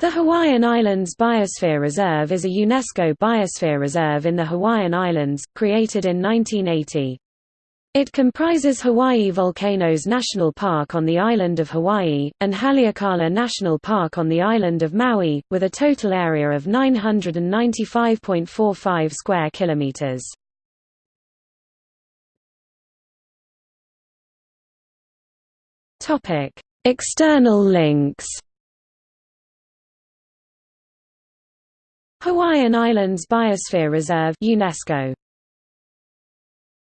The Hawaiian Islands Biosphere Reserve is a UNESCO biosphere reserve in the Hawaiian Islands, created in 1980. It comprises Hawaii Volcanoes National Park on the island of Hawaii, and Haleakala National Park on the island of Maui, with a total area of 995.45 square kilometers. External links Hawaiian Islands Biosphere Reserve UNESCO